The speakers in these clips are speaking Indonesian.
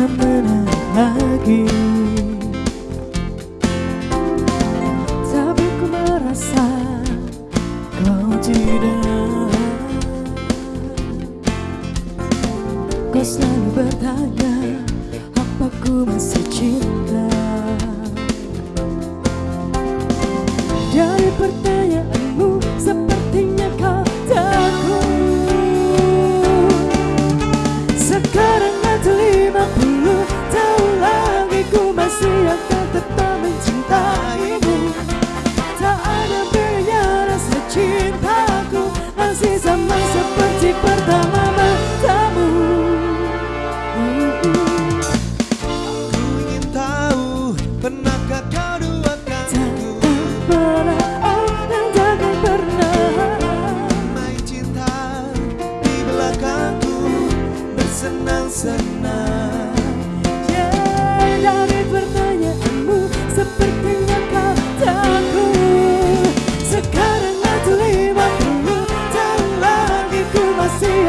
bisa menang lagi Tapi ku merasa kau tidak. Kau selalu bertanya Apa ku masih cinta?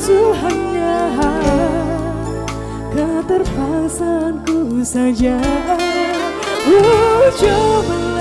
Tuhannya Keterpaksaanku saja. Oh coba